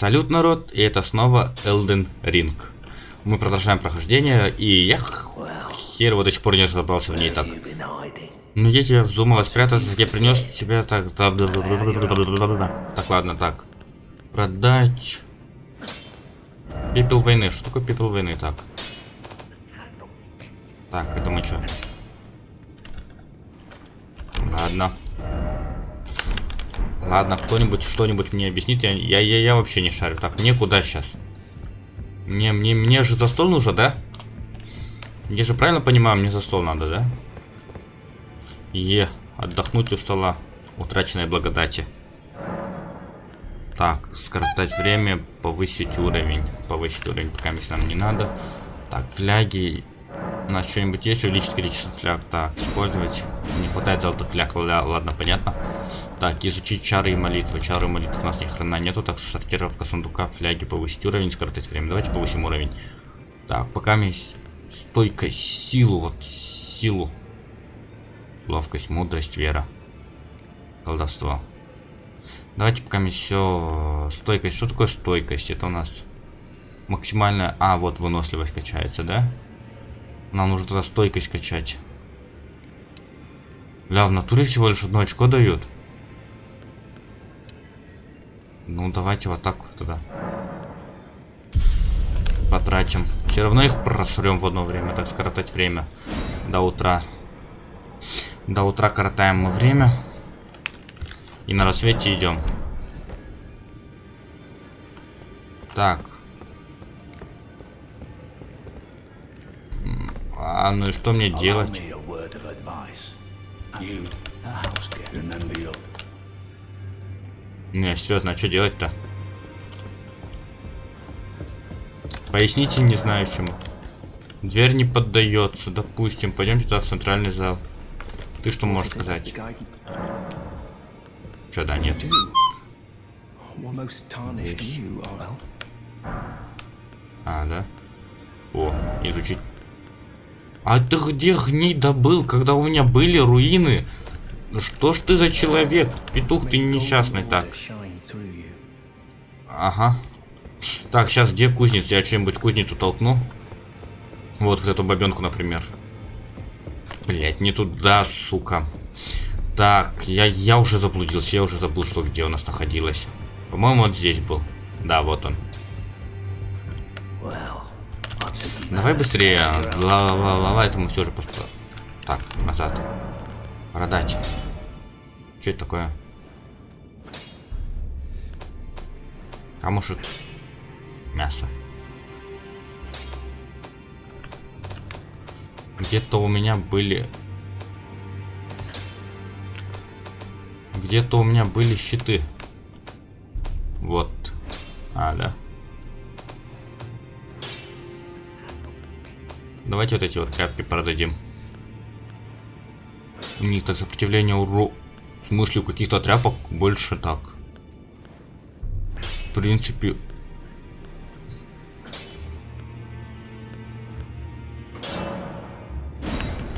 Салют, народ, и это снова Elden Ring. Мы продолжаем прохождение, и я хер вот до сих пор не разобрался в ней так. Ну я тебя вздумала спрятаться, я принес тебе так... Так, ладно, так. Продать... Пепел войны. Что такое пепел войны? Так. Так, это мы что? Ладно. Ладно, кто-нибудь что-нибудь мне объяснит. Я, я, я, я вообще не шарю. Так, мне куда сейчас? Мне, мне, мне же за стол нужно, да? Я же правильно понимаю, мне за стол надо, да? Е, отдохнуть у стола. Утраченной благодати. Так, скоротать время, повысить уровень. Повысить уровень пока нам не надо. Так, фляги. У нас что-нибудь есть? Увеличить количество фляг. Так, использовать. Не хватает золотых фляг. Ладно, понятно. Так, изучить чары и молитвы. Чары и молитвы у нас ни хрена нету. Так, сортировка сундука, фляги, повысить уровень, скоротать время. Давайте повысим уровень. Так, пока есть стойкость, силу, вот силу. Ловкость, мудрость, вера. Колдовство. Давайте пока все стойкость. Что такое стойкость? Это у нас максимальная... А, вот выносливость качается, да? Нам нужно тогда стойкость качать. Ля, в натуре всего лишь одно очко дают. Ну, давайте вот так тогда. Потратим. Все равно их просрем в одно время, так скоротать время. До утра. До утра коротаем мы время. И на рассвете идем. Так. А ну и что мне делать? Не, серьезно, а что делать-то? Поясните, не знаю чему. Дверь не поддается, допустим. Пойдемте туда в центральный зал. Ты что можешь сказать? Что, да, нет. А, да? О, изучить. А ты где гней добыл, когда у меня были руины? Что ж ты за человек? Петух ты несчастный так. Ага. Так, сейчас где кузница? Я чем-нибудь кузницу толкну. Вот в эту бабенку, например. Блять, не туда, сука. Так, я, я уже заблудился, я уже забыл, что где у нас находилось. По-моему, вот здесь был. Да, вот он. Давай быстрее. Ла-ла-ла-ла, это мы все же просто... Так, назад. Продать. Что это такое? Камушек. Мясо. Где-то у меня были... Где-то у меня были щиты. Вот. А, да. Давайте вот эти вот капки продадим. У них так сопротивление уру... В смысле, у каких-то тряпок больше так. В принципе...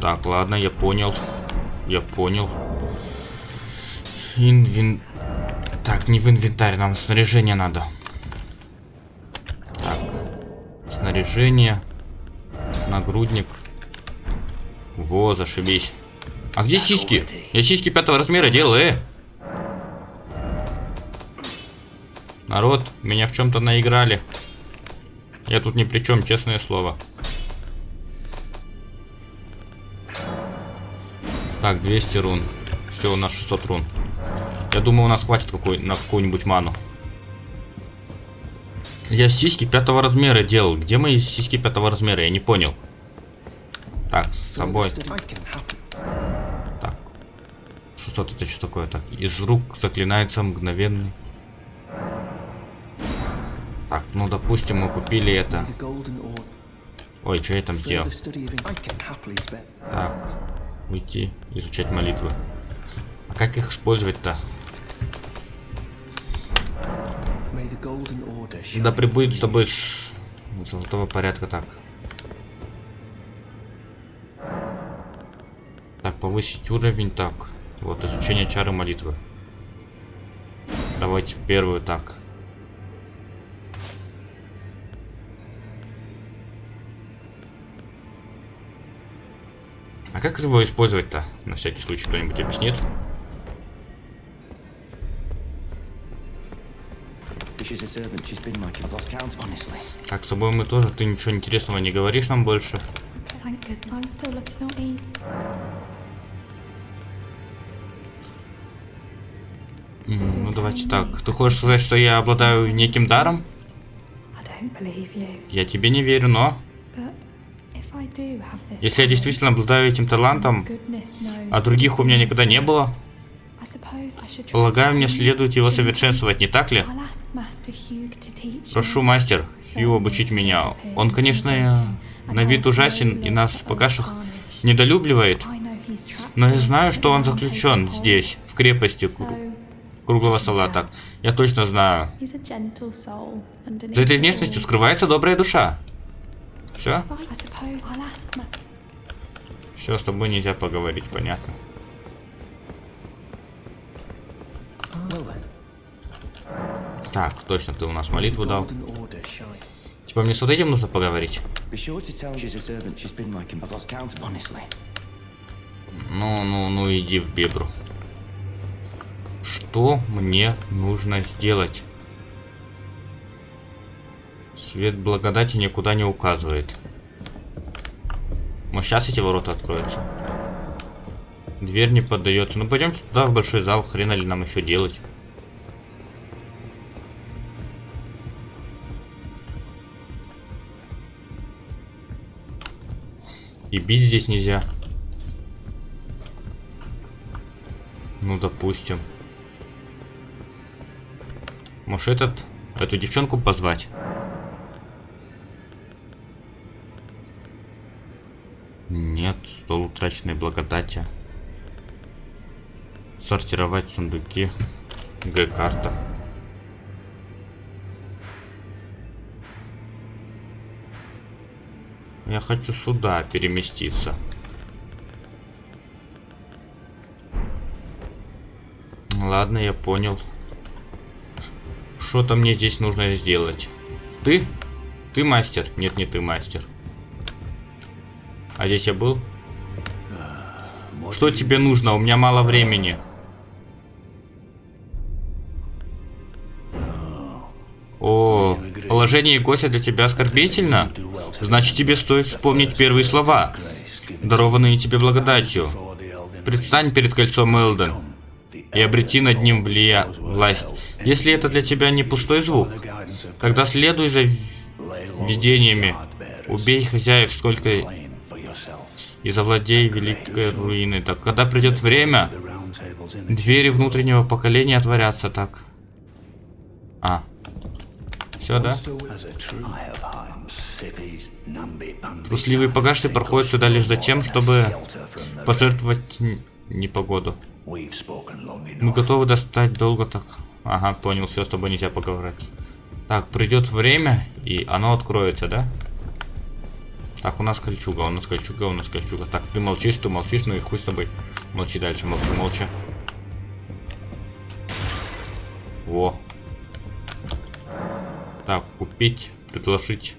Так, ладно, я понял. Я понял. Инвен... Так, не в инвентарь, нам снаряжение надо. Так. Снаряжение. Нагрудник. Во, зашибись. А где сиськи? Я сиськи пятого размера делал, э. Народ, меня в чем-то наиграли. Я тут ни при чем, честное слово. Так, 200 рун. Все, у нас 600 рун. Я думаю, у нас хватит какой на какую-нибудь ману. Я сиськи пятого размера делал. Где мои сиськи пятого размера? Я не понял. Так, с собой. 600 это что такое? Так, из рук заклинается мгновенный. Так, ну допустим мы купили это. Ой, что я там сделал? Так, уйти, изучать молитвы. А как их использовать-то? Да прибудет с тобой с золотого порядка так. Так, повысить уровень так. Вот, изучение чары молитвы. Давайте первую так. А как его использовать-то? На всякий случай кто-нибудь объяснит. Так, с тобой мы тоже. Ты ничего интересного не говоришь нам больше. Thank goodness I'm still looking snotty. М, Ну давайте так. Ты хочешь сказать, что я обладаю неким даром? Я тебе не верю, но... Если я действительно обладаю этим талантом, а других у меня никогда не было, полагаю, мне следует его совершенствовать, не так ли? Прошу, мастер, Хью, обучить меня. Он, конечно, на вид ужасен и нас покашах недолюбливает, но я знаю, что он заключен здесь, в крепости круглого стола. Так, я точно знаю. За этой внешностью скрывается добрая душа. Все? Все, с тобой нельзя поговорить, понятно. Так, точно, ты у нас молитву дал. Типа мне с вот этим нужно поговорить? Ну, ну, ну, иди в бебру. Что мне нужно сделать? Свет благодати никуда не указывает. Может, сейчас эти ворота откроются? Дверь не поддается. Ну, пойдемте туда, в большой зал. Хрена ли нам еще делать? И бить здесь нельзя. Ну, допустим. Может, этот... Эту девчонку позвать? Нет, стол утраченной благодати. Сортировать сундуки. Г-карта. Я хочу сюда переместиться. Ладно, я понял. Что-то мне здесь нужно сделать. Ты? Ты мастер? Нет, не ты мастер. А здесь я был? Что тебе нужно? У меня мало времени. О, положение Гося для тебя оскорбительно? Значит, тебе стоит вспомнить первые слова, дарованные тебе благодатью. Предстань перед кольцом Элден и обрети над ним влия... власть. Если это для тебя не пустой звук, тогда следуй за видениями. Убей хозяев сколько и завладей великой руиной. Так, когда придет время, двери внутреннего поколения отворятся так. А. Все, да? Трусливые погаши проходят сюда лишь за тем, чтобы пожертвовать непогоду. Мы готовы достать долго так. Ага, понял, все, с тобой нельзя поговорить. Так, придет время, и оно откроется, да? Так, у нас кольчуга, у нас кольчуга, у нас кольчуга. Так, ты молчишь, ты молчишь, ну и хуй с тобой. Молчи дальше, молчи, молча. Во. Так, купить, предложить.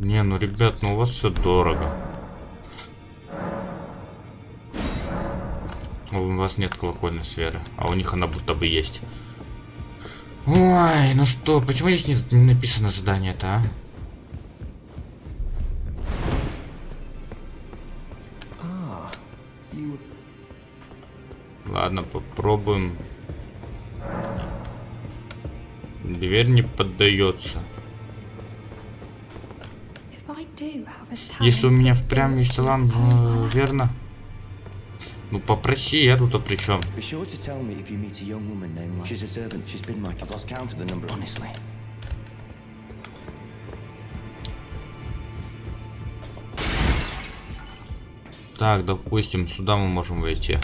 Не, ну, ребят, ну у вас все дорого. У вас нет колокольной сферы, а у них она будто бы есть. Ой, ну что, почему здесь не, не написано задание-то, а? Ладно, попробуем. Дверь не поддается. Если у меня впрямь есть талант, suppose э, верно? Ну попроси, я тут-то при чем? Так, допустим, сюда мы можем войти.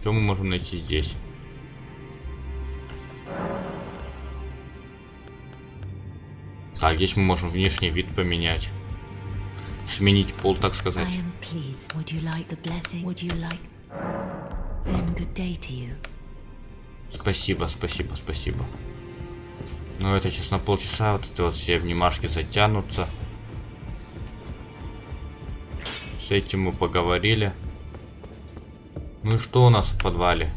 Что мы можем найти здесь? Так, здесь мы можем внешний вид поменять. Сменить пол, так сказать. Спасибо, спасибо, спасибо. Ну это сейчас на полчаса вот эти вот все внимашки затянутся. С этим мы поговорили. Ну и что у нас в подвале?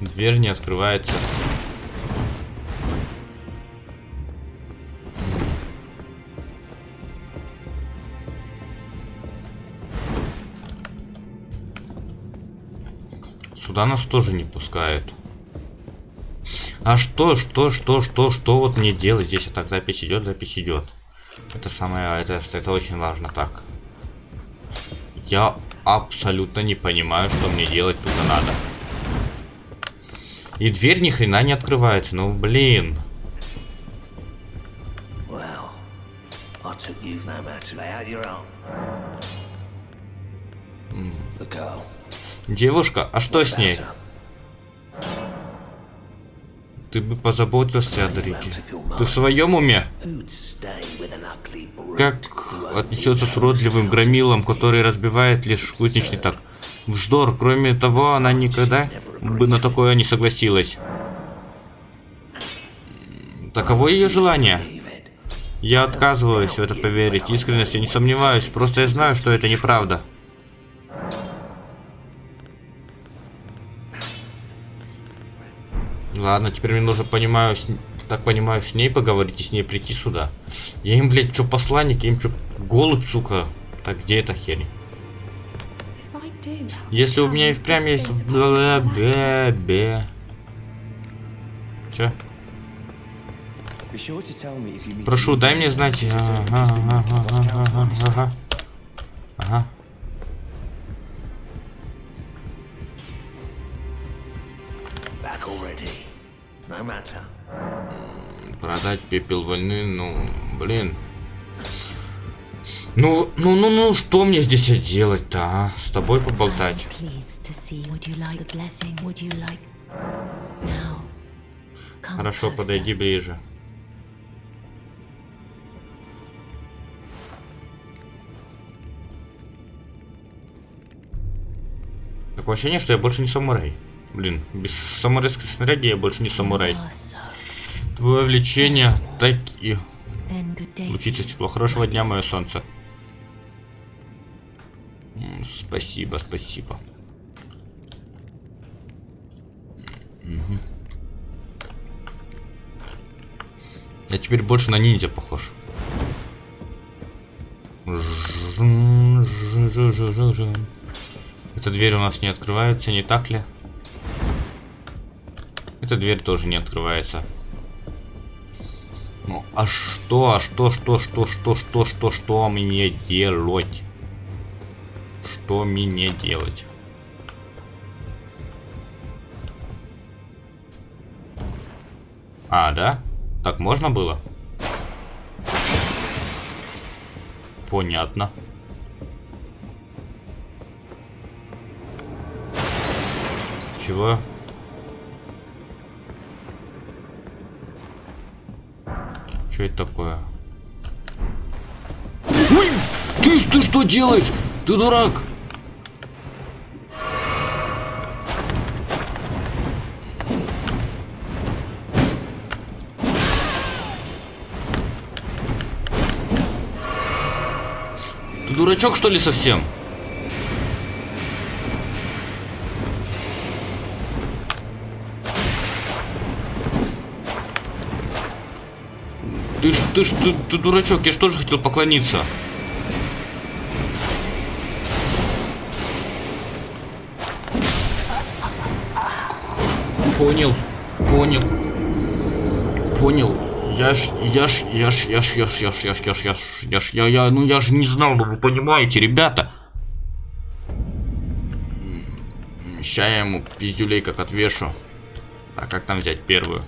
Дверь не открывается. Сюда нас тоже не пускают. А что, что, что, что, что вот мне делать? Здесь а так запись идет, запись идет. Это самое, это, это очень важно так. Я абсолютно не понимаю, что мне делать тут надо. И дверь ни хрена не открывается, ну блин. Well, Девушка, а что с ней? Ты бы позаботился о Дрике. Ты в своем уме? Как отнесется с уродливым громилом, который разбивает лишь кузнечный так? Вздор, кроме того, она никогда бы на такое не согласилась. Таково ее желание. Я отказываюсь в это поверить. Искренность я не сомневаюсь. Просто я знаю, что это неправда. Ладно, теперь мне нужно, понимаю, с... так понимаю, с ней поговорить и с ней прийти сюда. Я им, блядь, что посланник, я им что, голубь, сука. Так, где эта херь? Если у меня и впрямь есть... Бе-бе. Meet Прошу, дай мне знать. Ага, ага, ага, ага. Ага. Back already. Matter. Продать пепел войны, ну, блин. Ну, ну, ну, ну, что мне здесь делать-то, а? С тобой поболтать. Хорошо, подойди ближе. Такое ощущение, что я больше не самурай. Блин, без самурайской снаряги я больше не самурай. Твое влечение так и. Учиться тепло. Хорошего дня, мое солнце. Спасибо, спасибо. Мгм. Я теперь больше на ниндзя похож. Эта дверь у нас не открывается, не так ли? Эта дверь тоже не открывается. Ну, а что, а что, что, что, что, что, что, что мне делать? Что мне делать? А, да? Так можно было? Понятно. Чего? Что это такое? Ой! Ты, ты что делаешь? Ты дурак! Ты дурачок что ли совсем? Ты ж, ты ты, дурачок, я же тоже хотел поклониться. Понял, понял, понял. Я ж, я ж, я ж, я ж, я ж, я ж, я ж, я ж, я ж, я ж, я, я, ну я же не знал, ну вы понимаете, ребята. Ща я ему пиздюлей как отвешу. А как там взять первую?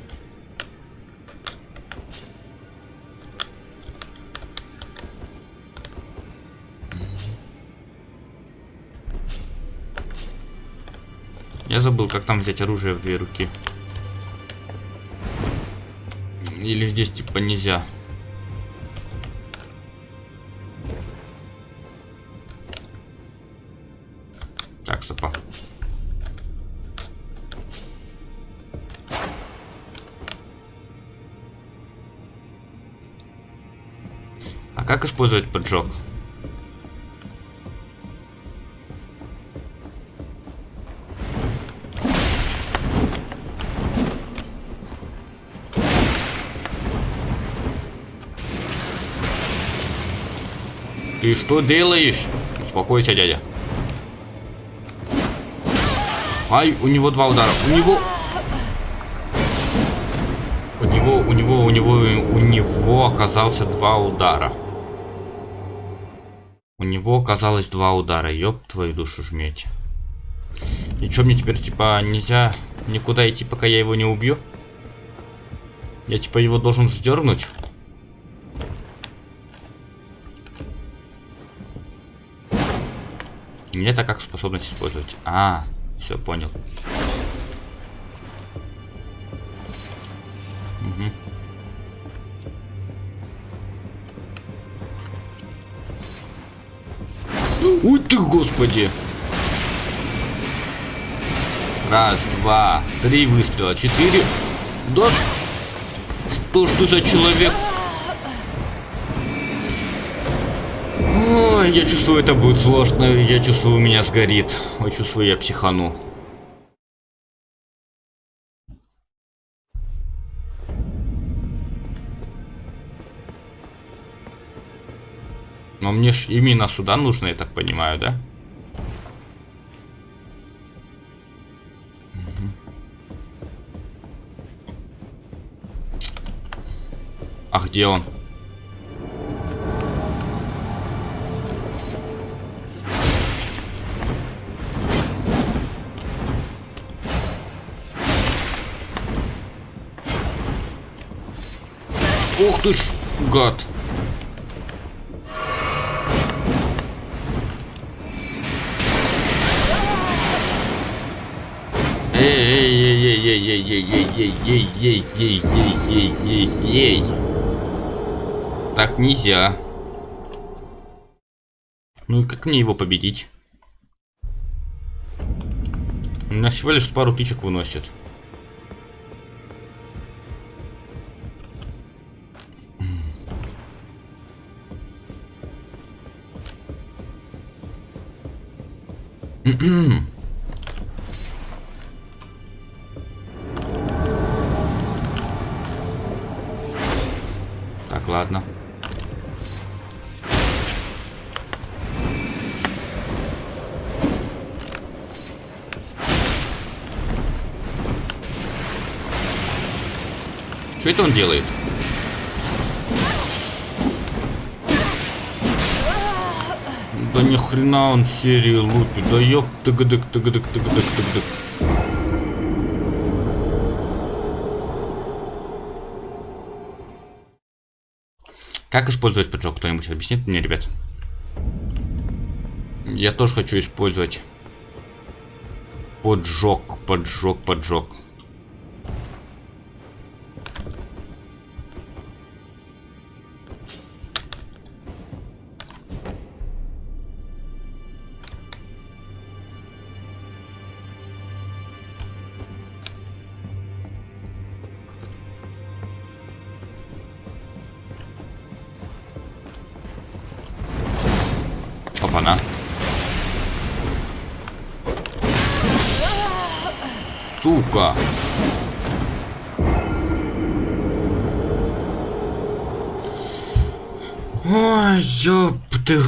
Забыл, как там взять оружие в две руки. Или здесь типа нельзя. Так, стопа. А как использовать поджог? Ты что делаешь? Успокойся, дядя. Ай, у него два удара. У него... У него, у него, у него, у него оказался два удара. У него оказалось два удара. Ёб твою душу жметь. И что мне теперь, типа, нельзя никуда идти, пока я его не убью? Я, типа, его должен вздернуть? Мне это как способность использовать. А, все понял. Мгм. Ой ты, господи! Раз, два, три выстрела, четыре. Да что ж ты за человек? Я чувствую, это будет сложно. Я чувствую, у меня сгорит. Ой, чувствую, я психану. Но мне ж именно сюда нужно, я так понимаю, да? А где он? Ух ты ж, гад. Эй-эй-эй-эй-эй-эй-эй-эй-эй-эй-эй-эй-эй-эй. Так нельзя. Ну и как мне его победить? У меня всего лишь пару тычек выносит. Так, ладно. Что это он делает? Хрена он серии лупит. Да ёп тыгдык тыгдык тыгдык тыгдык. Как использовать поджог? Кто-нибудь объяснит мне, ребят? Я тоже хочу использовать поджог, поджог, поджог.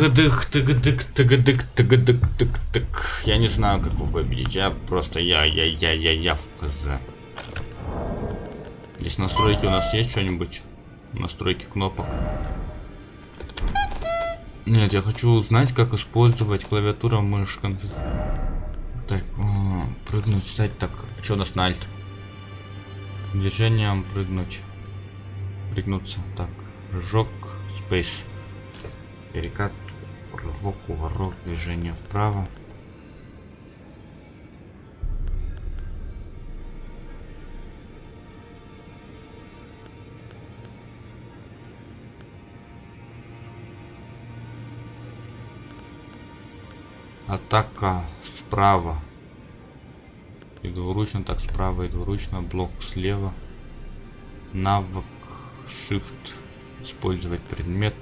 Тыгдык, тыгдык, тыгдык, тыгдык, тык, тык. Я не знаю, как его победить. Я просто, я, я, я, я, я в КЗ. Здесь настройки у нас есть что-нибудь? Настройки кнопок. Нет, я хочу узнать, как использовать клавиатура мышь. Так, прыгнуть, встать. Так, что у нас на альт? Движением прыгнуть. Прыгнуться. Так, прыжок, спейс. Перекат, рывок, уворот, движение вправо. Атака справа. И двуручно так справа, и двуручно. Блок слева. Навык Shift. Использовать предмет.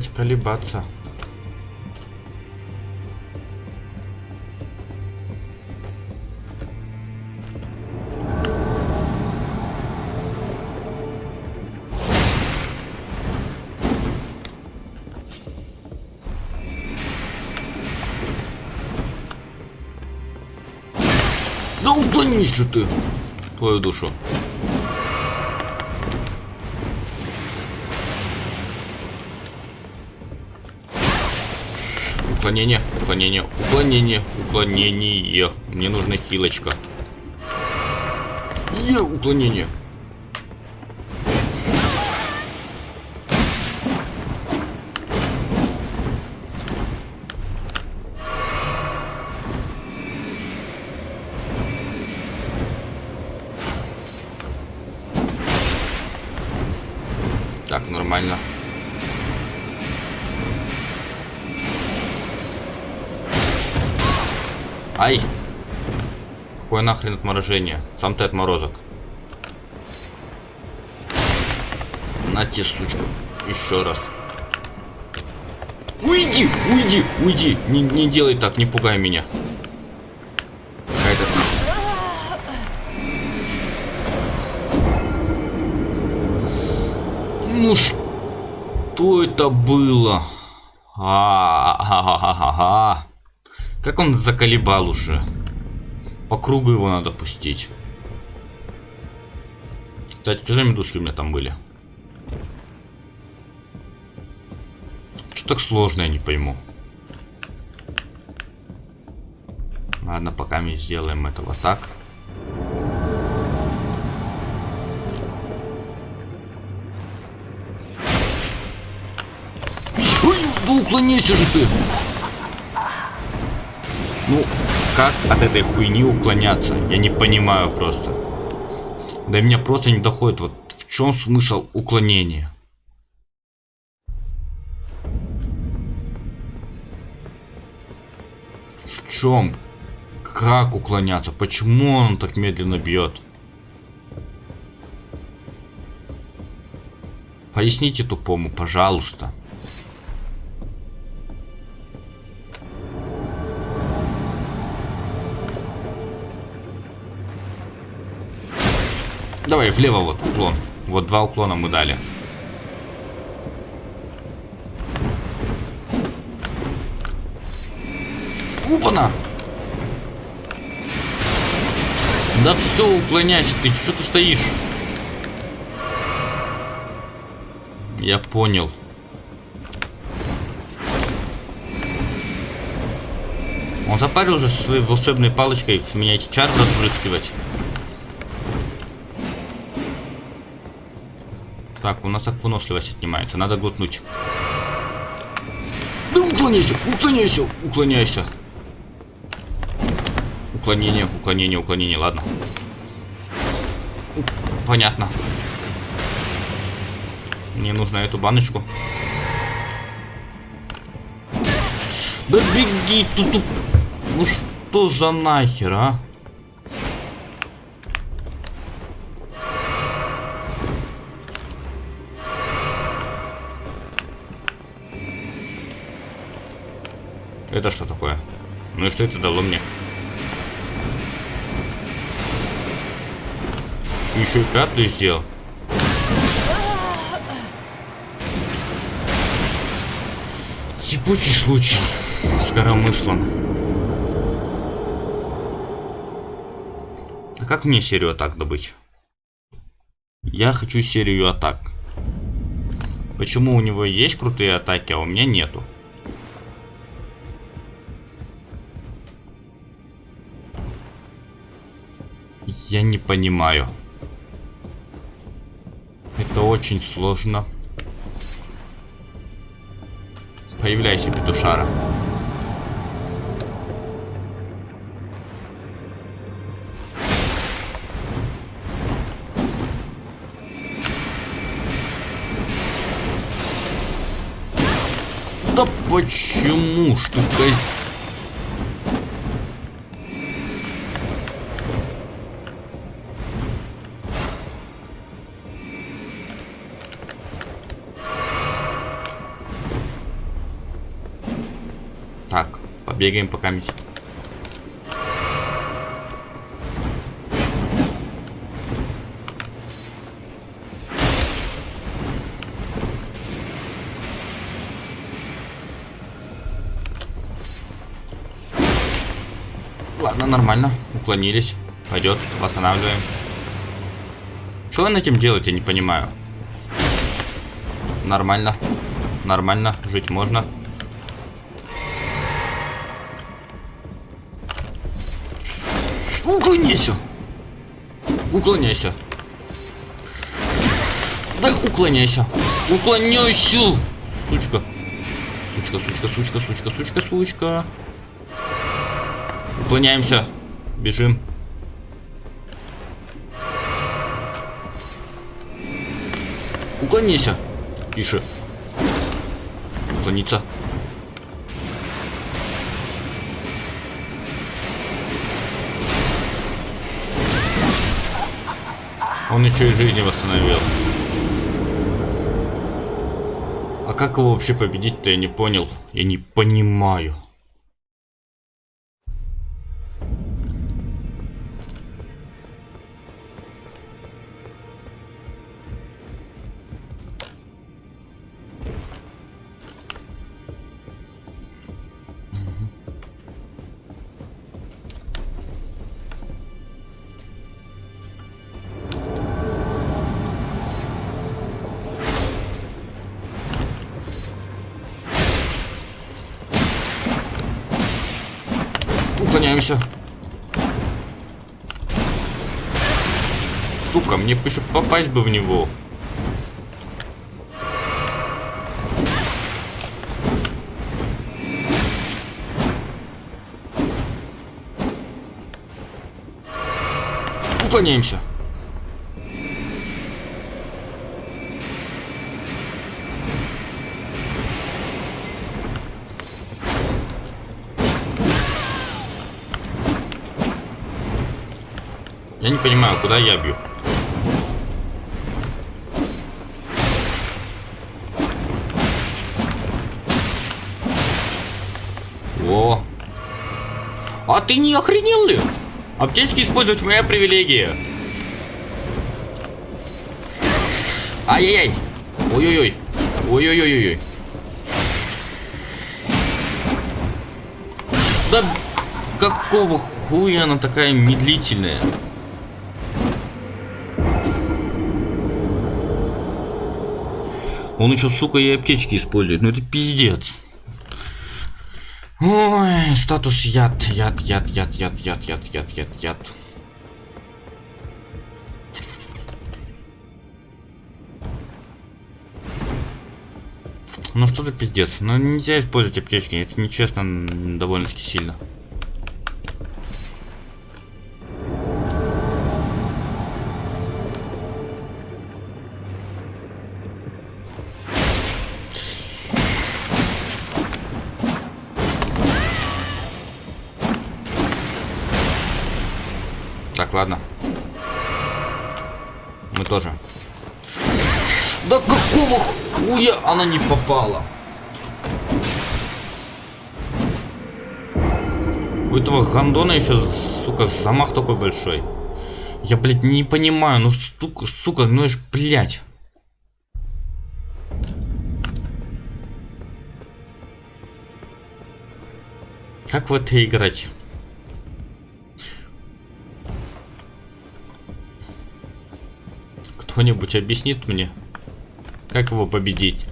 давайте колебаться. Да уклонись же ты, твою душу. Уклонение, уклонение, уклонение, уклонение. Мне нужна хилочка. Е, уклонение. Нахрен отморожение? Сам ты отморозок. На те, сучка. Еще раз. Уйди! Уйди! Уйди! Не, не делай так, не пугай меня. Ну что это было? А, а, Как он заколебал уже. По кругу его надо пустить. Кстати, что за медузки у меня там были? Что так сложно, я не пойму. Ладно, пока мы сделаем это вот так. Ой, да уклонись же ты! Ну, как от этой хуйни уклоняться? Я не понимаю просто. До меня просто не доходит, вот в чем смысл уклонения? В чем? Как уклоняться? Почему он так медленно бьет? Поясните тупому, пожалуйста. Давай влево вот уклон. Вот два уклона мы дали. Упана! Да все, уклоняйся, ты что ты стоишь? Я понял. Он запарил уже со своей волшебной палочкой в меня эти чары разбрызгивать. Так, у нас так выносливость отнимается. Надо глотнуть. Да уклоняйся, уклоняйся, уклоняйся. Уклонение, уклонение, уклонение, ладно. Понятно. Мне нужно эту баночку. Да беги, тут... Ну что за нахер, а? Это что такое? Ну и что это дало мне? Еще и пятую сделал. Ебучий случай с коромыслом. А как мне серию атак добыть? Я хочу серию атак. Почему у него есть крутые атаки, а у меня нету? Я не понимаю. Это очень сложно. Появляйся, петушара. Да почему ж ты Бегаем по камень. Ладно, нормально. Уклонились. Пойдет, восстанавливаем. Что он этим делает, я не понимаю. Нормально. Нормально, жить можно. Уклоняйся. Уклоняйся. Да уклоняйся. Уклоняйся. Сучка. Сучка, сучка, сучка, сучка, сучка, сучка. Уклоняемся. Бежим. Уклонися. Тише. Уклониться. Он еще и жизни восстановил. А как его вообще победить-то, я не понял. Я не понимаю. Мне еще попасть бы в него. Уклоняемся. Я не понимаю, куда я бью. Ты не охренел ли? Аптечки использовать моя привилегия. Ай-яй-яй. Ой-ой-ой. Ой-ой-ой-ой. Да какого хуя она такая медлительная? Он еще, сука, и аптечки использует. Ну это пиздец. Ой, статус яд, яд, яд, яд, яд, яд, яд, яд, яд, яд. Ну что за пиздец? Ну нельзя использовать аптечки, это нечестно довольно-таки сильно. Она не попала? У этого гандона еще, сука, замах такой большой. Я, блядь, не понимаю, ну, сука, сука, ну, ж, блядь. Как в это играть? Кто-нибудь объяснит мне, как его победить?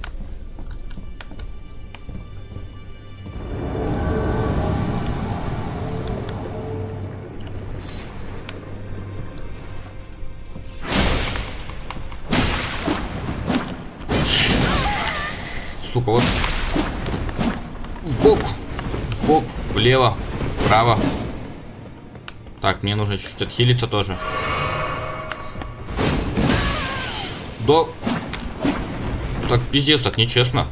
Сука, вот. Бок. Бок. Влево. Вправо. Так, мне нужно чуть-чуть отхилиться тоже. Да. Так, пиздец, так нечестно.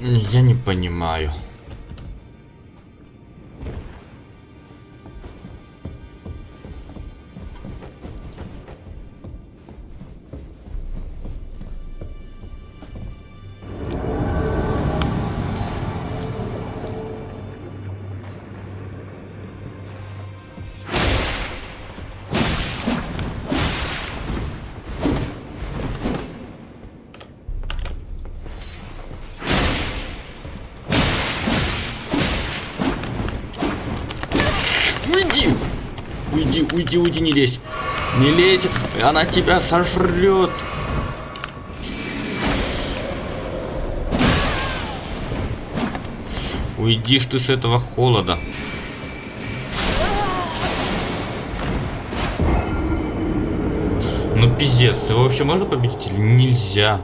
Я не понимаю. Уйди, уйди, уйди, не лезь. Не лезь, она тебя сожрет. Уйди ты с этого холода. Ну пиздец, его вообще можно победить или нельзя?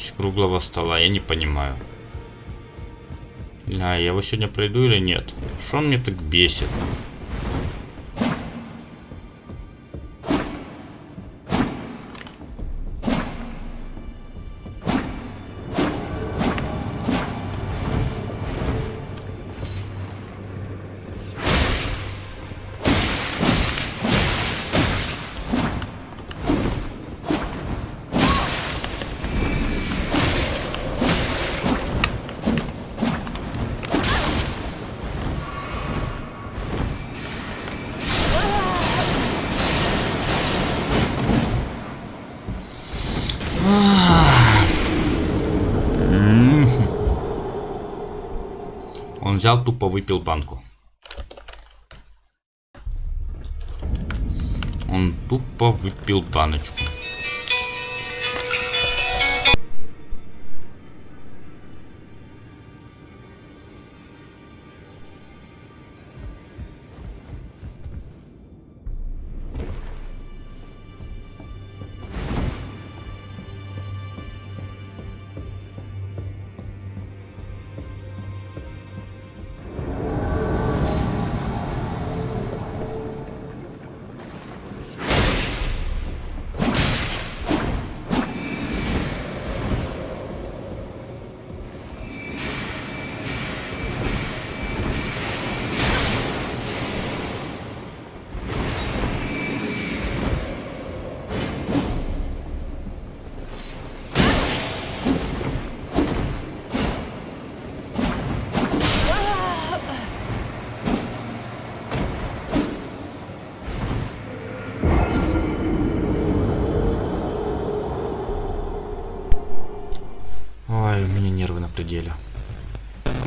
Крепость круглого стола, я не понимаю. Ля, я его сегодня пройду или нет? Что он мне так бесит? Взял, тупо выпил банку. Он тупо выпил баночку.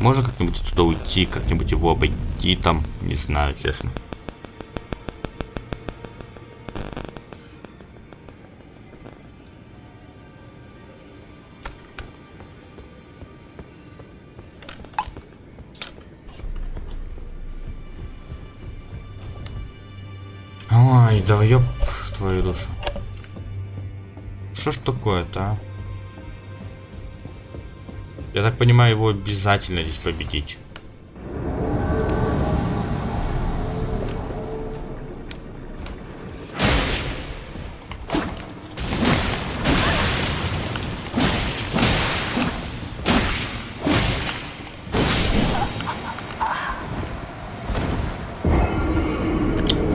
Можно как-нибудь отсюда уйти, как-нибудь его обойти там? Не знаю, честно. Ой, да ёб твою душу. Что ж такое-то, а? Понимаю, его обязательно здесь победить.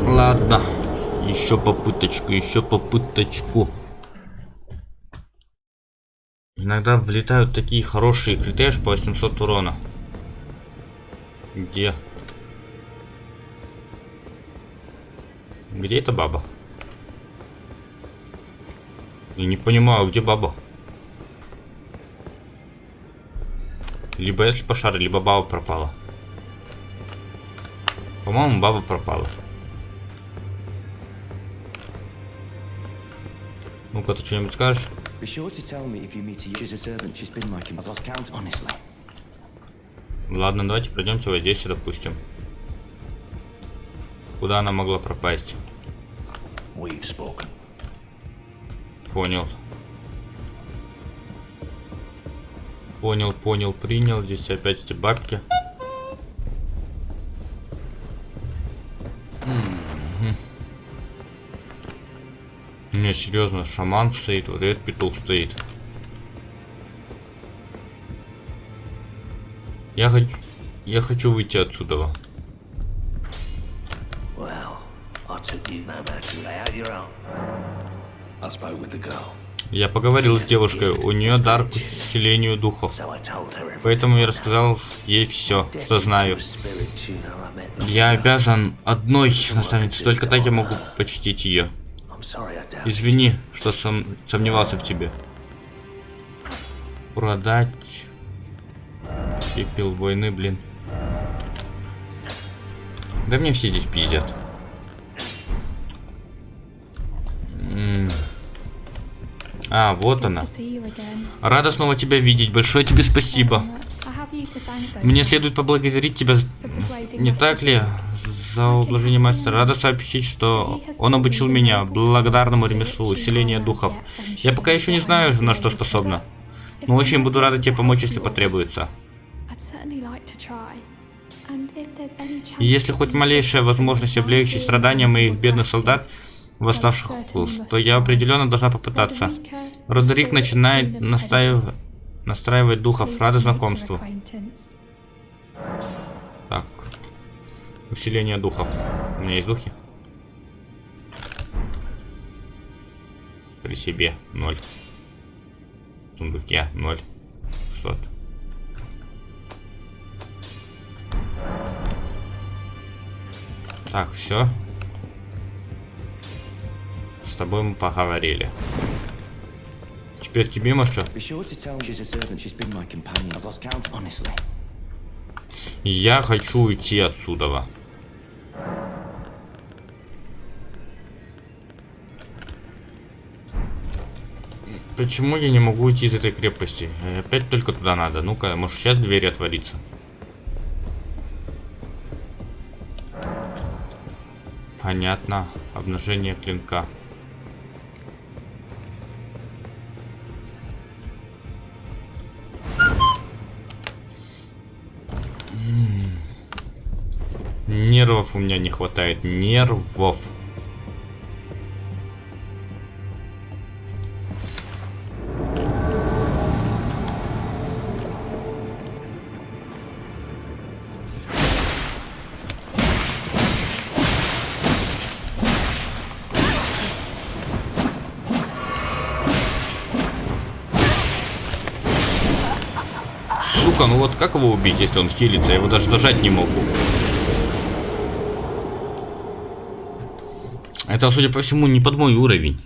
Ладно, еще попыточку, еще попыточку. Иногда влетают такие хорошие криты аж по 800 урона. Где? Где эта баба? Я не понимаю, где баба? Либо если пошар, либо баба пропала. По-моему, баба пропала. Ну-ка, ты что-нибудь скажешь? Be sure to tell me if you meet a She's a servant. She's been my... I've lost count, honestly. Ладно, давайте пройдемте вот здесь, допустим. Куда она могла пропасть? We've spoken. Понял. Понял, понял, принял. Здесь опять эти бабки. Серьезно, шаман стоит, вот этот петух стоит. Я хочу... Я хочу выйти отсюда. Я поговорил с девушкой, у нее дар к усилению духов. Поэтому я рассказал ей все, что знаю. Я обязан одной наставнице, только так я могу почтить ее. Извини, что сом- сомневался в тебе. Продать Пепел войны, блин. Да мне все здесь пиздят. А, вот она. Рада снова тебя видеть. Большое тебе спасибо. Мне следует поблагодарить тебя, не так ли, за ублажение мастера. Рада сообщить, что он обучил меня благодарному ремеслу усиления духов. Я пока еще не знаю, на что способна. Но очень буду рада тебе помочь, если потребуется. Если хоть малейшая возможность облегчить страдания моих бедных солдат, восставших Кулс, то я определенно должна попытаться. Родерик начинает настаив- настраивать духов. Рада знакомству. Усиление духов. У меня есть духи? При себе. Ноль. В сундуке. Ноль. 600. Так, все. С тобой мы поговорили. Теперь тебе, может, что? Be sure to Почему я не могу уйти из этой крепости? Э, Опять только туда надо. Ну-ка, может сейчас дверь отворится. Понятно. Обнажение клинка. Нервов у меня не хватает. Нервов. Как его убить, если он хилится? Я его даже зажать не могу. Это, судя по всему, не под мой уровень.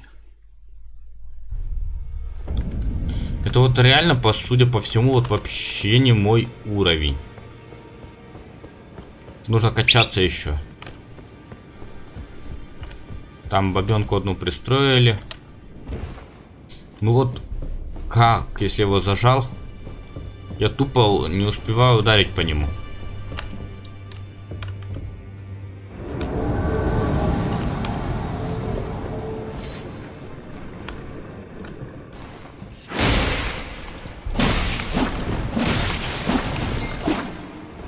Это вот реально, по судя по всему, вот вообще не мой уровень. Нужно качаться еще. Там бабенку одну пристроили. Ну вот, как, если его зажал? Я тупо не успеваю ударить по нему.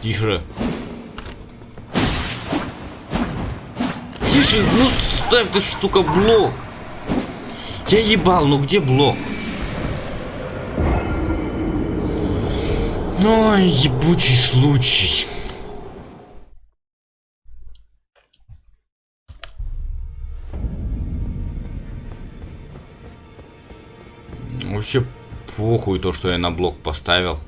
Тише. Тише, ну ставь ты, сука, блок. Я ебал, ну где блок? Ой, ебучий случай. Вообще похуй то, что я на блок поставил.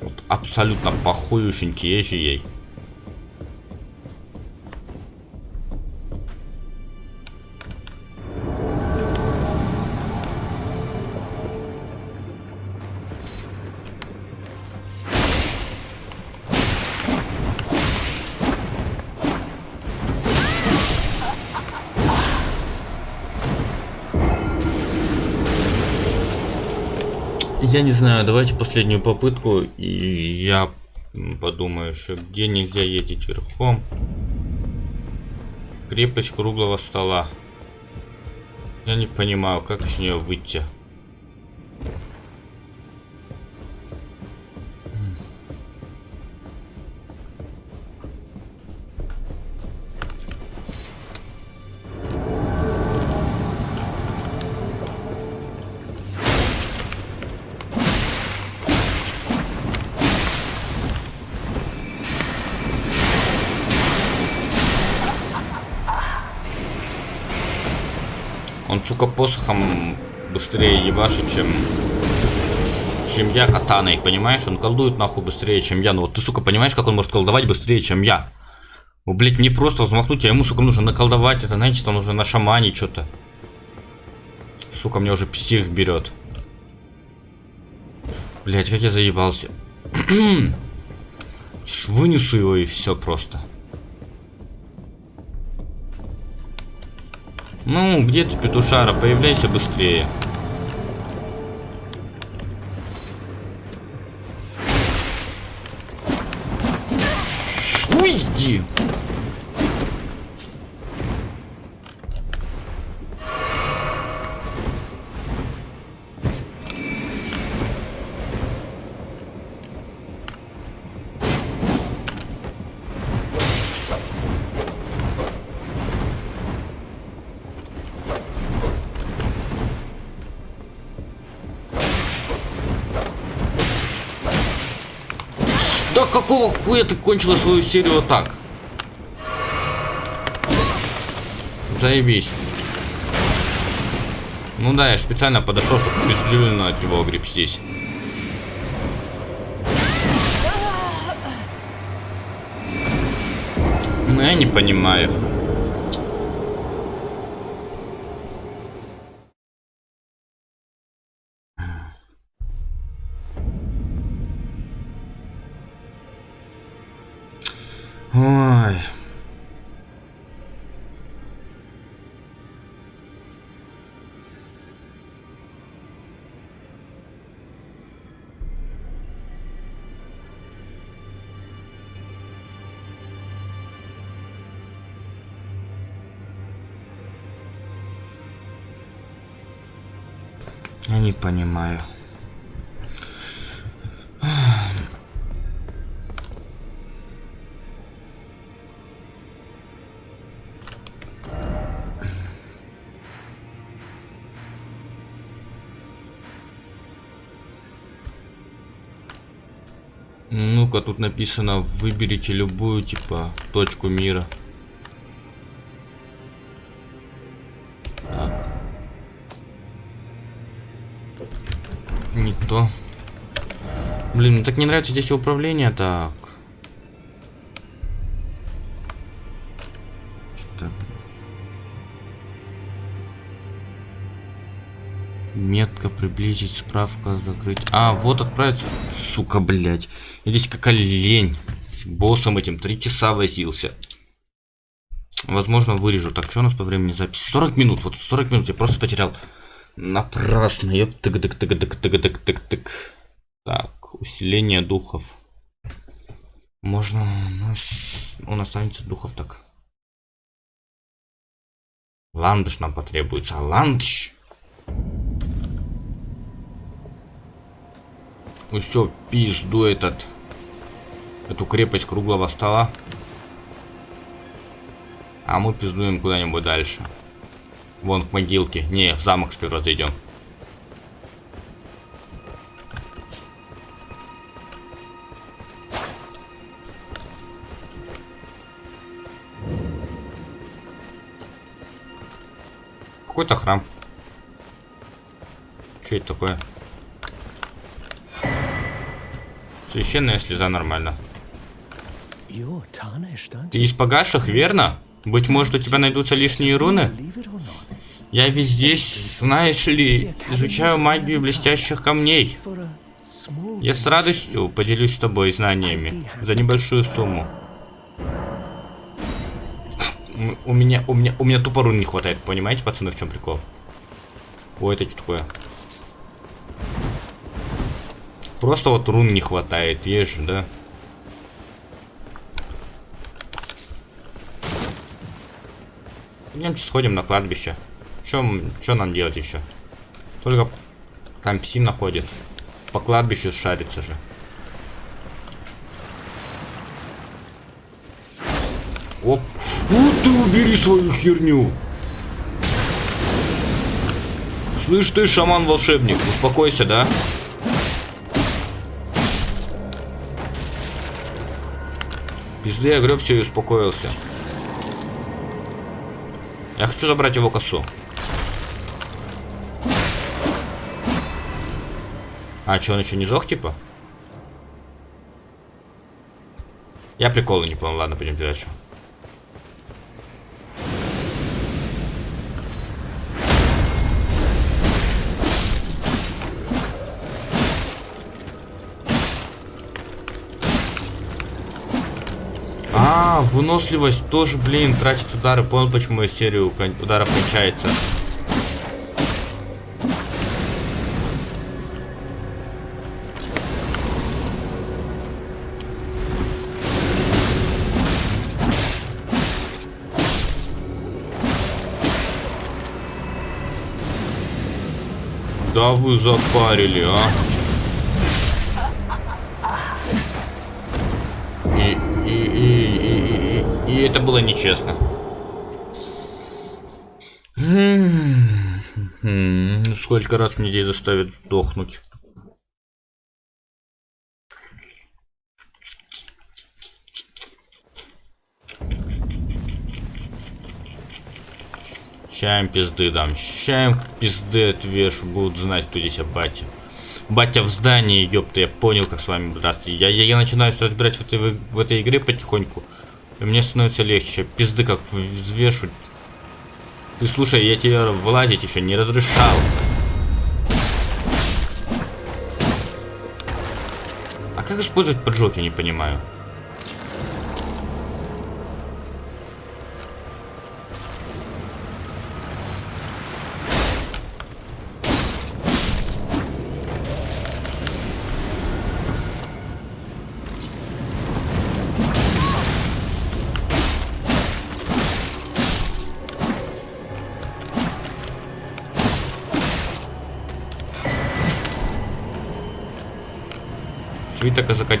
Вот абсолютно похующенький ей. Я не знаю, давайте последнюю попытку, и я подумаю еще, где нельзя ездить верхом. Крепость круглого стола. Я не понимаю, как из нее выйти. Посохом быстрее ебашит, чем... Чем я катаной, понимаешь? Он колдует нахуй быстрее, чем я. Ну вот ты, сука, понимаешь, как он может колдовать быстрее, чем я? Ну, блядь, мне просто взмахнуть, а ему, сука, нужно наколдовать. Это, знаете, там уже на шамане что-то. Сука, мне уже псих берет. Блять, как я заебался. Вынесу его и все просто. Ну, где ты, петушара? Появляйся быстрее. Уйди! Да какого хуя ты кончила свою серию вот так? Заебись. Ну да, я специально подошел, чтобы бездельно от него огребстись. Ну я не понимаю. Понимаю. Ну-ка, тут написано, выберите любую, типа, точку мира. То. Блин, мне так не нравится здесь управление, так. Что? Метка приблизить, справка закрыть. А, вот отправиться. Сука, блядь. Я здесь какая лень. С боссом этим три часа возился. Возможно, вырежу. Так, что у нас по времени записи? 40 минут. Вот 40 минут я просто потерял. Напрасно. Ёп, тык тык тык тык тык тык тык тык Так, усиление духов. Можно... ну, с- Он останется духов так. Ландыш нам потребуется. Ландыш! Ну все, пизду этот. Эту крепость круглого стола. А мы пиздуем куда-нибудь дальше. Вон к могилке. Не, в замок сперва зайдем. Какой-то храм. Что это такое? Священная слеза нормально. Ты из погаших, верно? Быть может, у тебя найдутся лишние руны? Я ведь здесь, знаешь ли, изучаю магию блестящих камней. Я с радостью поделюсь с тобой знаниями за небольшую сумму. У меня, у меня, у меня тупо рун не хватает, понимаете, пацаны, в чем прикол? Ой, это что такое? Просто вот рун не хватает, есть да? Идемте сходим на кладбище. Что нам делать еще? Только там псим находит. По кладбищу шарится же. Оп. Вот ты убери свою херню. Слышь ты, шаман-волшебник, успокойся, да? Пизды я гребся и успокоился. Я хочу забрать его косу. А что, он еще не зох типа? Я приколы не понял. Ладно, пойдем дальше. А, выносливость тоже, блин, тратит удары. Понял, почему серию удара кончается. Да вы запарили, а. И, и, и, и, и, и это было нечестно. М, Сколько раз мне здесь заставят сдохнуть. Чаем пизды дам. Чаем пизды отвешу. Будут знать, кто здесь батя. Батя в здании, ёпта, я понял, как с вами драться. Я, я, я начинаю разбирать в этой, в, этой игре потихоньку. И мне становится легче. Пизды как взвешу. Ты слушай, я тебе вылазить еще не разрешал. А как использовать поджог, я не понимаю.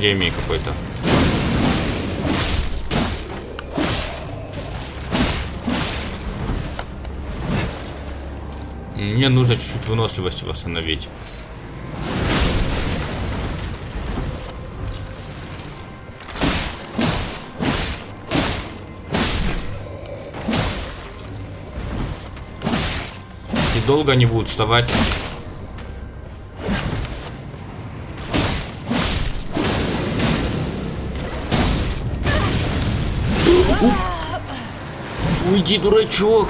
Академии какой-то. Мне нужно чуть-чуть выносливость восстановить. И долго они будут вставать. Уйди, дурачок!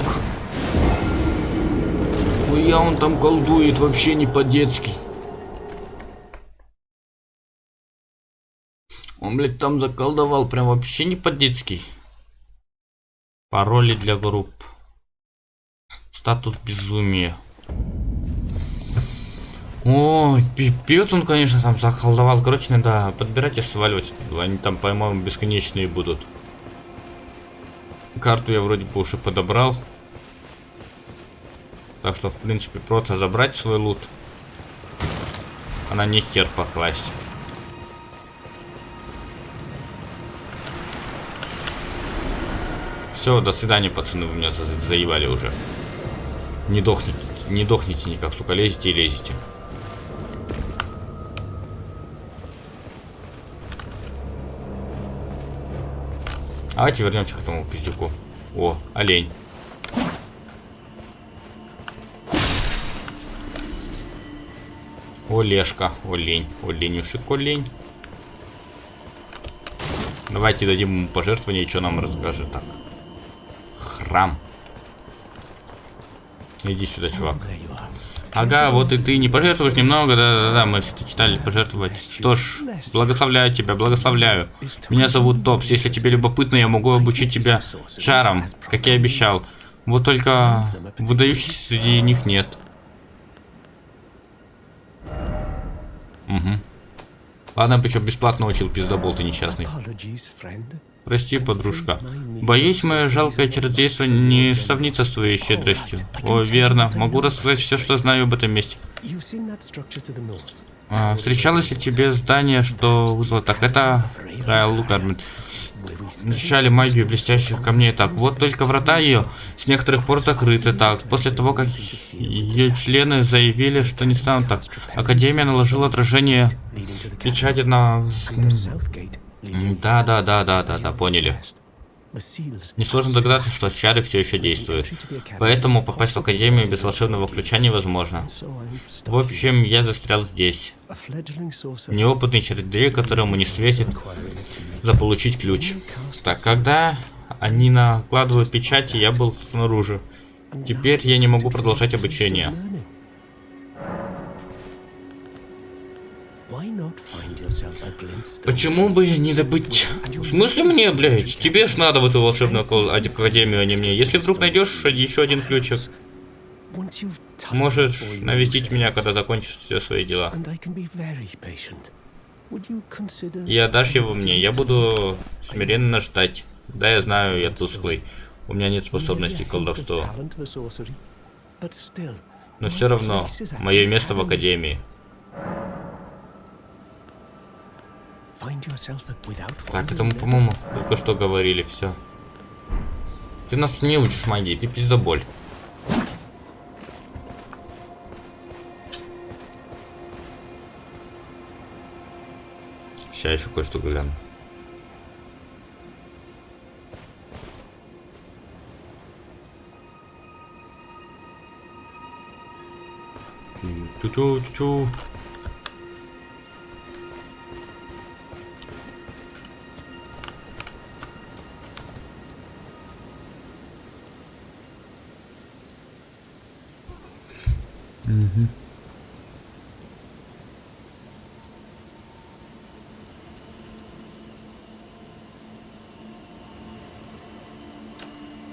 Хуя он там колдует, вообще не по-детски. Он, блядь, там заколдовал, прям вообще не по-детски. Пароли для групп. Статус безумия. О, пипец он, конечно, там заколдовал. Короче, надо подбирать и сваливать. Они там, по-моему, бесконечные будут. Карту я вроде бы уже подобрал. Так что, в принципе, просто забрать свой лут. Она не хер покласть. Все, до свидания, пацаны, вы меня за заебали уже. Не дохните, не дохните никак, сука, лезете и лезете. Давайте вернемся к этому пиздюку. О, олень. Олешка, олень, оленюшек, олень. Давайте дадим ему пожертвование, что нам расскажет так. Храм. Иди сюда, чувак. Ага, вот и ты не пожертвуешь немного, да-да-да, мы все это читали, пожертвовать. Что ж, благословляю тебя, благословляю. Меня зовут Топс, если тебе любопытно, я могу обучить тебя шарам, как я обещал. Вот только выдающихся среди них нет. Угу. Ладно, еще бесплатно учил пиздобол, ты несчастный. Прости, подружка. Боюсь, мое жалкое чародейство не сравнится с твоей щедростью. О, верно. Могу рассказать все, что знаю об этом месте. А, встречалось ли тебе здание, что вызвало так? Это Райл Лукармен. Защищали магию блестящих камней. Так, вот только врата ее с некоторых пор закрыты. Так, после того, как ее члены заявили, что не станут так. Академия наложила отражение печати на... Да, да, да, да, да, да, поняли. Несложно догадаться, что чары все еще действуют. Поэтому попасть в Академию без волшебного ключа невозможно. В общем, я застрял здесь. Неопытный чародей, которому не светит заполучить ключ. Так, когда они накладывают печати, я был снаружи. Теперь я не могу продолжать обучение. Почему бы не добыть... В смысле мне, блядь? Тебе ж надо в эту волшебную академию, а не мне. Если вдруг найдешь еще один ключик, можешь навестить меня, когда закончишь все свои дела. И отдашь его мне. Я буду смиренно ждать. Да, я знаю, я тусклый. У меня нет способностей к колдовству. Но все равно, мое место в академии. Так, это мы, по-моему, только что говорили, все. Ты нас не учишь магии, ты пиздоболь. Сейчас еще кое-что гляну. Тю-тю-тю-тю.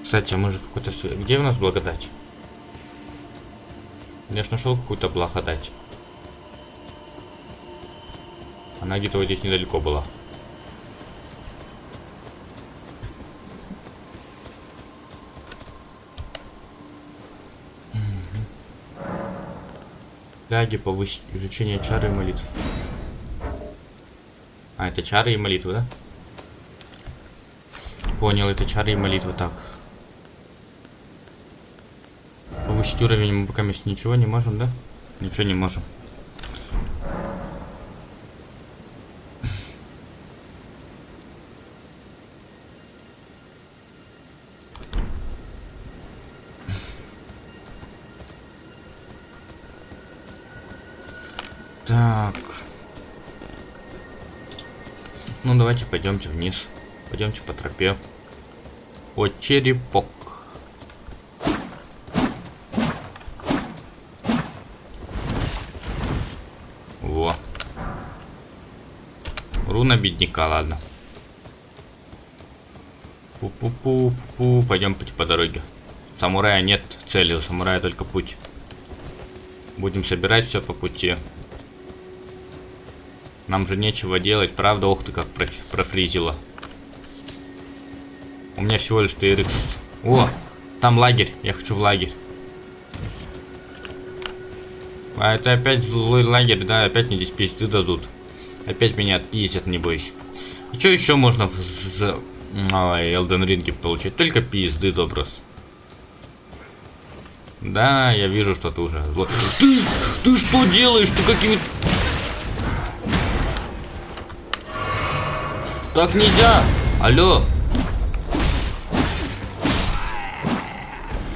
Кстати, а мы же какой-то... Где у нас благодать? Я ж нашел какую-то благодать. Она где-то вот здесь недалеко была. Ляги повысить изучение чары и молитв. А, это чары и молитвы, да? Понял, это чары и молитвы, так. Повысить уровень мы пока ничего не можем, да? Ничего не можем. Давайте пойдемте вниз. Пойдемте по тропе. Вот черепок. Во. Руна бедняка, ладно. Пу-пу-пу-пу. Пойдем по, дороге. Самурая нет цели, у самурая только путь. Будем собирать все по пути. Нам же нечего делать, правда? Ох ты, как проф- профризило. У меня всего лишь TRX. О, там лагерь. Я хочу в лагерь. А это опять злой лагерь, да? Опять мне здесь пизды дадут. Опять меня отпиздят, не бойся. И что еще можно в з- Ой, Elden Ring получить? Только пизды, доброс. Да, я вижу, что ты уже. Ты, ты что делаешь? Ты какими... Так нельзя! Алло!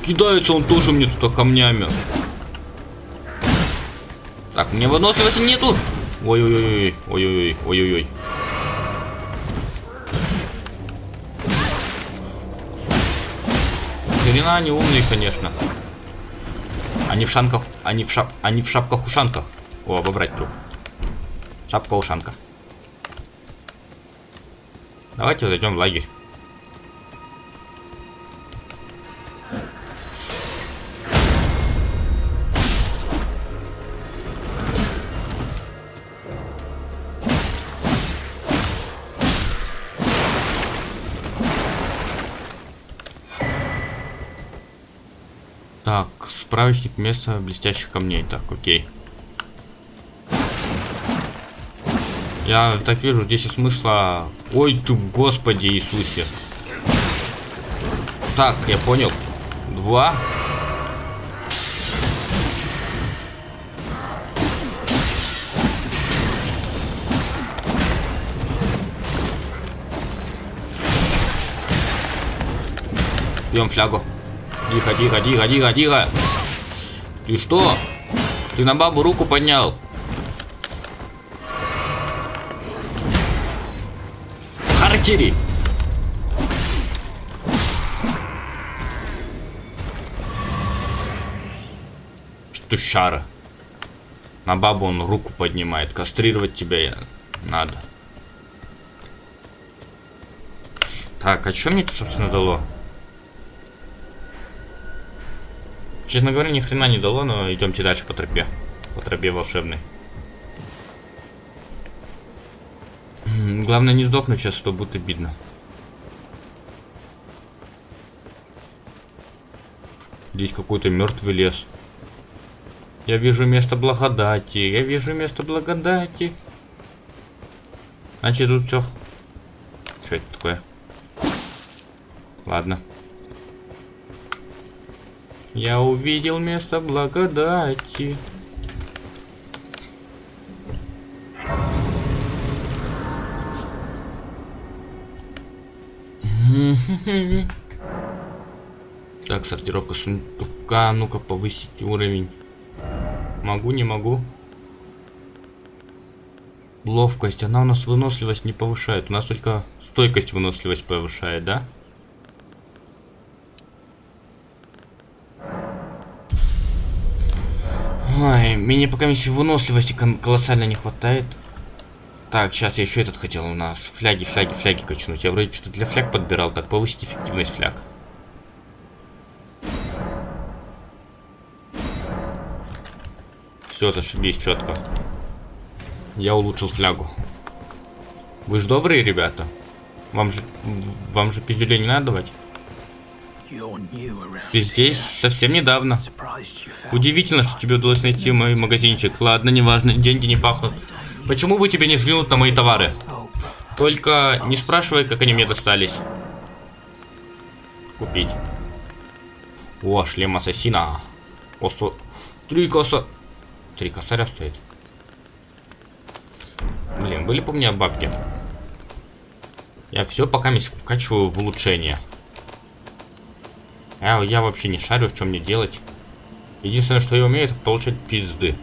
Кидается он тоже мне туда камнями. Так, мне выносливости нету. Ой-ой-ой, ой-ой-ой, ой-ой-ой. Хрена они умные, конечно. Они в шанках, они в шап, они в шапках-ушанках. О, обобрать труп. Шапка-ушанка. Давайте зайдем в лагерь. Так, справочник места блестящих камней. Так, окей. Я так вижу, здесь и смысла... Ой ты, господи Иисусе. Так, я понял. Два. Пьем флягу. Тихо, тихо, тихо, тихо, тихо. Ты что? Ты на бабу руку поднял. Характери! Петушара. На бабу он руку поднимает. Кастрировать тебя надо. Так, а что мне это, собственно, дало? Честно говоря, ни хрена не дало, но идемте дальше по тропе. По тропе волшебной. Главное не сдохнуть сейчас, что будет обидно. Здесь какой-то мертвый лес. Я вижу место благодати. Я вижу место благодати. Значит, тут все. Что это такое? Ладно. Я увидел место благодати. Так, сортировка сундука. Ну-ка, повысить уровень. Могу, не могу. Ловкость. Она у нас выносливость не повышает. У нас только стойкость выносливость повышает, да? Ой, мне пока еще выносливости колоссально не хватает. Так, сейчас я еще этот хотел у нас. Фляги, фляги, фляги качнуть. Я вроде что-то для фляг подбирал. Так, повысить эффективность фляг. Все, зашибись четко. Я улучшил флягу. Вы же добрые ребята. Вам же, вам же пиздюлей не надо давать. Ты здесь совсем недавно. Удивительно, что тебе удалось найти мой магазинчик. Ладно, неважно, деньги не пахнут. Почему бы тебе не взглянуть на мои товары? Только не спрашивай, как они мне достались. Купить. О, шлем ассасина. Осо... Три коса... Три косаря стоит. Блин, были бы у меня бабки. Я все пока вкачиваю в улучшение. Я, я вообще не шарю, что мне делать. Единственное, что я умею, это получать пизды.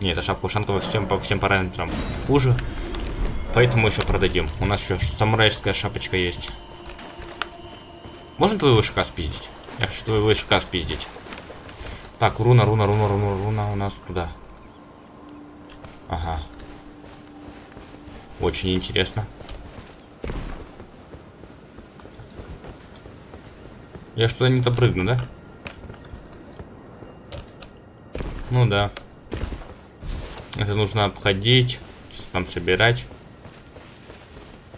Не, эта шапка ушанка во всем, по всем параметрам хуже. Поэтому еще продадим. У нас еще самурайская шапочка есть. Можно твоего ВШК спиздить? Я хочу твоего ВШК спиздить. Так, руна, руна, руна, руна, руна у нас туда. Ага. Очень интересно. Я что-то не допрыгну, да? Ну да. Это нужно обходить, что-то там собирать.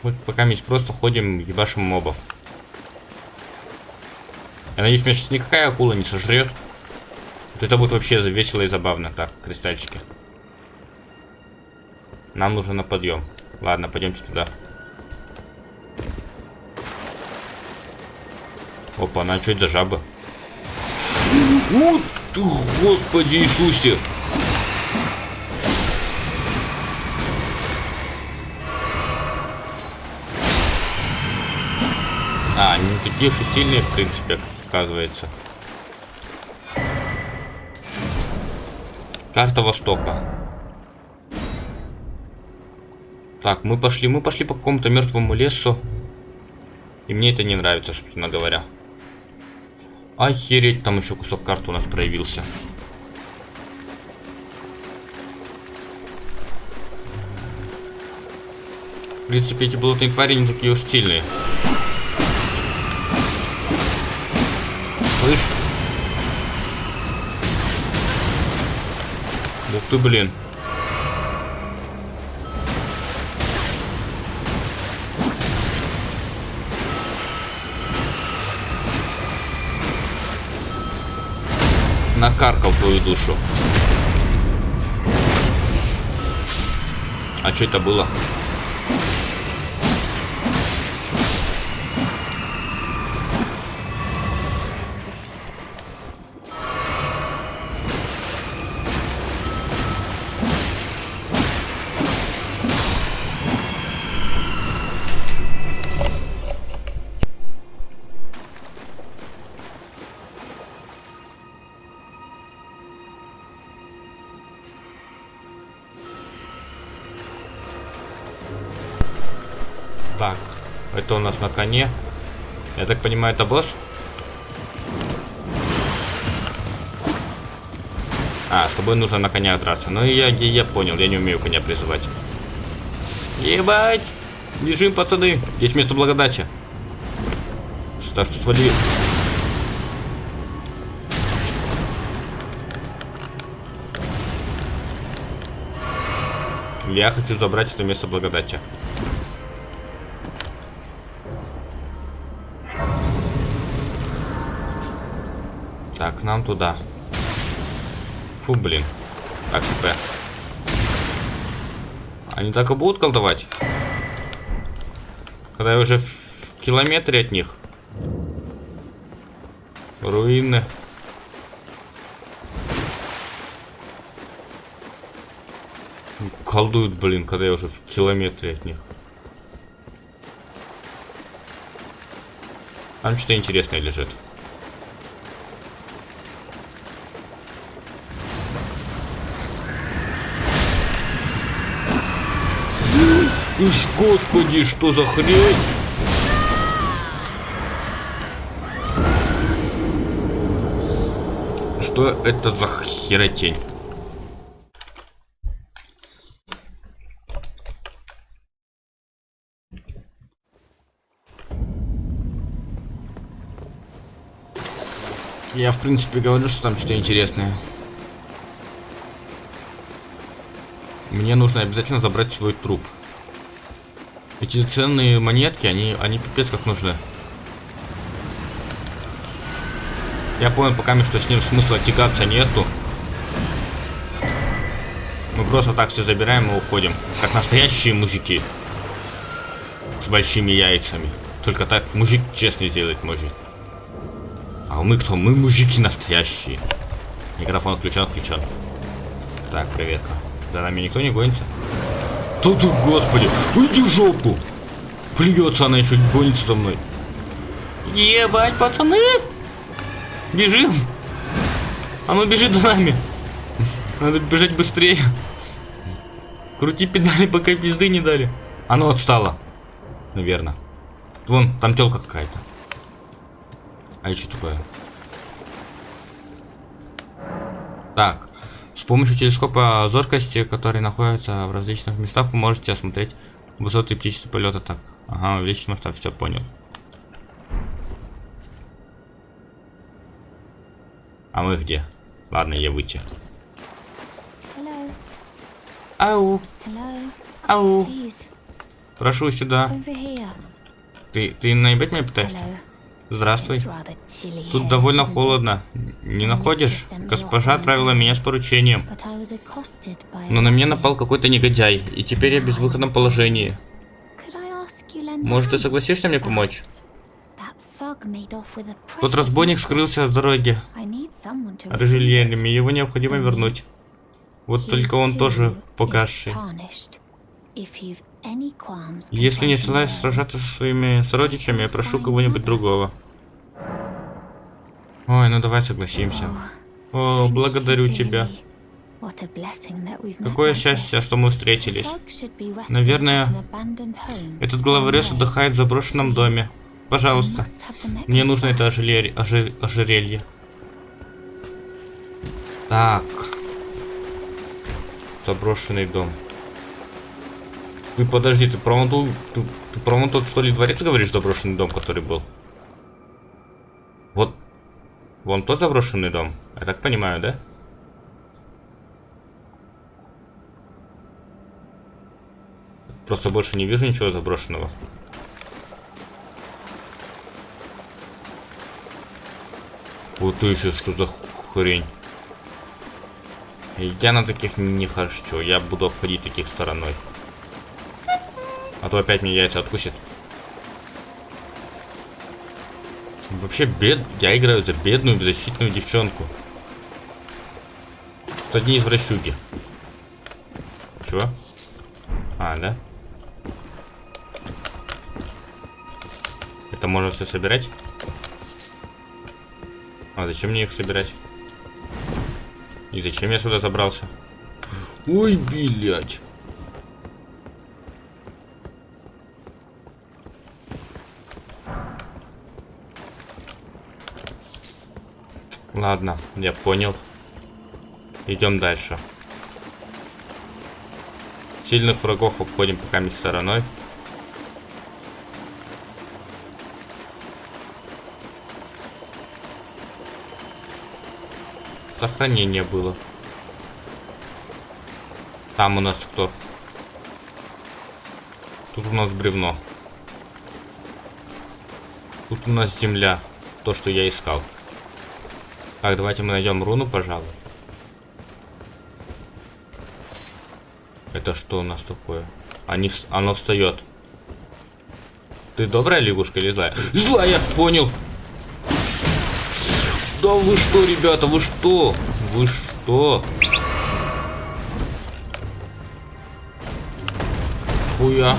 Вот пока мы просто ходим, ебашим мобов. Я надеюсь, меня сейчас никакая акула не сожрет. Вот это будет вообще весело и забавно. Так, кристальчики. Нам нужно на подъем. Ладно, пойдемте туда. Опа, на что это за жаба? Вот Господи Иисусе! А, они не такие уж и сильные, в принципе, оказывается. Карта Востока. Так, мы пошли, мы пошли по какому-то мертвому лесу. И мне это не нравится, собственно говоря. Охереть, там еще кусок карты у нас проявился. В принципе, эти болотные твари не такие уж сильные. Слышь? Ух ты, блин. Накаркал твою душу. А что это было? Нас на коне. Я так понимаю, это босс? А, с тобой нужно на коня драться. Ну я, я, я понял, я не умею коня призывать. Ебать! Бежим, пацаны! Здесь место благодати. Так что свали. Я хочу забрать это место благодати. Нам туда. Фу, блин. Так, СП. Они так и будут колдовать? Когда я уже в километре от них. Руины. Колдуют, блин, когда я уже в километре от них. Там что-то интересное лежит. Ишь, господи, что за хрень? Что это за херотень? Я, в принципе, говорю, что там что-то интересное. Мне нужно обязательно забрать свой труп. Эти ценные монетки, они, они пипец как нужны. Я понял пока, что с ним смысла тягаться нету. Мы просто так все забираем и уходим. Как настоящие мужики. С большими яйцами. Только так мужик честно сделать может. А мы кто? Мы мужики настоящие. Микрофон включен, включен. Так, проверка. За нами никто не гонится? Тут, господи, уйди в жопу. Плюется она еще гонится за мной. Ебать, пацаны! Бежим! Оно бежит за нами. Надо бежать быстрее. Крути педали, пока пизды не дали. Оно отстало. Наверное. Вон, там телка какая-то. А еще такое? Так. Помощью телескопа зоркости, который находится в различных местах, вы можете осмотреть высоты птичьего полета. Так. Ага, увеличить масштаб, все понял. А мы где? Ладно, я выйти. Hello. Ау, Hello. ау. Please, Прошу сюда. Ты, ты наебать меня пытаешься? Hello. Здравствуй. Тут довольно холодно. Не находишь? Госпожа отправила меня с поручением. Но на меня напал какой-то негодяй, и теперь я в безвыходном положении. Может, ты согласишься мне помочь? Тот разбойник скрылся с дороги. Рыжельерами, его необходимо вернуть. Вот только он тоже погасший. Если не желаешь сражаться со своими сородичами, я прошу кого-нибудь другого. Ой, ну давай согласимся. О, thank you благодарю тебя. Какое счастье, что мы встретились. Наверное, Этот away. отдыхает в заброшенном доме. Пожалуйста, мне нужно это ожерелье. ожер- ожерелье. Так. Заброшенный дом. Ты подожди, ты про ту- ты, ты про тот что ли дворец говоришь, заброшенный дом, который был? Вот. Вон тот заброшенный дом. Я так понимаю, да? Просто больше не вижу ничего заброшенного. Вот еще что за хрень. Я на таких не хочу. Я буду обходить таких стороной. А то опять мне яйца откусит. Вообще бед... Я играю за бедную беззащитную девчонку. Тут одни извращуги. Чего? А, да? Это можно все собирать? А зачем мне их собирать? И зачем я сюда забрался? Ой, блядь. Ладно, я понял. Идем дальше. Сильных врагов обходим пока стороной. Сохранение было. Там у нас кто? Тут у нас бревно. Тут у нас земля. То, что я искал. Так, давайте мы найдем руну, пожалуй. Это что у нас такое? Они, оно встает. Ты добрая лягушка или злая? Злая, понял. Да вы что, ребята, вы что? Вы что? Хуя.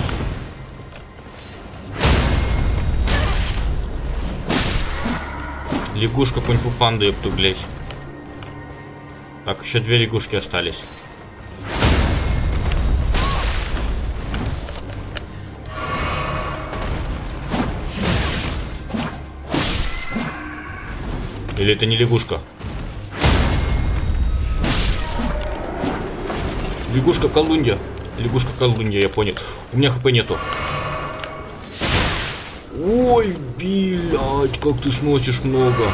Лягушка кунг-фу панда, епту, блядь. Так, еще две лягушки остались. Или это не лягушка? Лягушка колунья. Лягушка колунья, я понял. У меня хп нету. Ой, блядь, как ты сносишь много.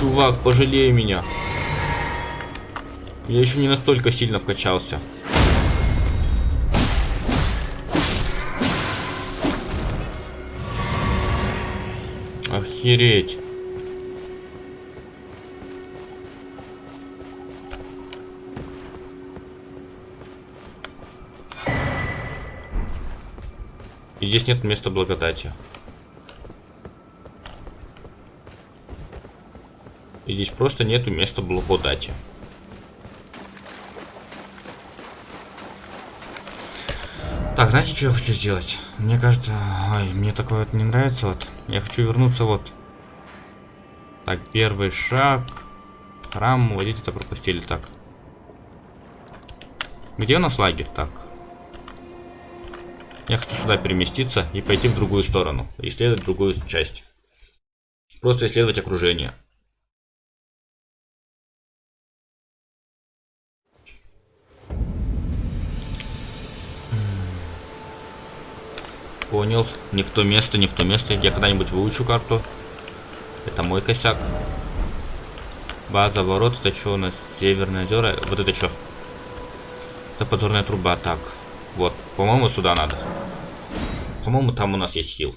Чувак, пожалей меня. Я еще не настолько сильно вкачался. Охереть. И здесь нет места благодати. И здесь просто нету места благодати. Так, знаете, что я хочу сделать? Мне кажется, ой, мне такое вот не нравится. Вот, я хочу вернуться вот. Так, первый шаг. Храм, водить это пропустили. Так. Где у нас лагерь? Так. Я хочу сюда переместиться и пойти в другую сторону. Исследовать другую часть. Просто исследовать окружение. Понял. Не в то место, не в то место. Я когда-нибудь выучу карту. Это мой косяк. База ворот. Это что у нас? Северное озеро. Вот это что? Это подзорная труба. Так. Вот. По-моему, сюда надо. По-моему, там у нас есть хил.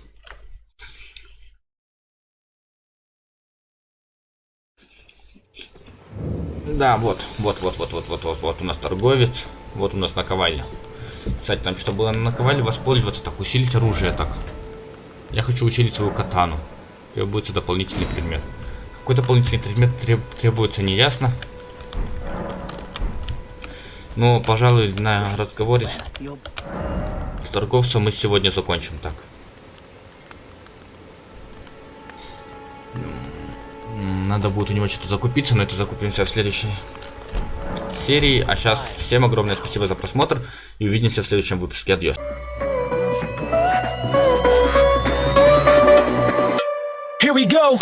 Да, вот, вот, вот, вот, вот, вот, вот, вот у нас торговец, вот у нас наковальня. Кстати, там что было на наковальне воспользоваться, так, усилить оружие, так. Я хочу усилить свою катану. Требуется дополнительный предмет. Какой дополнительный предмет треб требуется, неясно. Но, пожалуй, на разговоре с, торговцем мы сегодня закончим так. Надо будет у него что-то закупиться, но это закупимся в следующей серии. А сейчас всем огромное спасибо за просмотр и увидимся в следующем выпуске. Адьос. Here we go.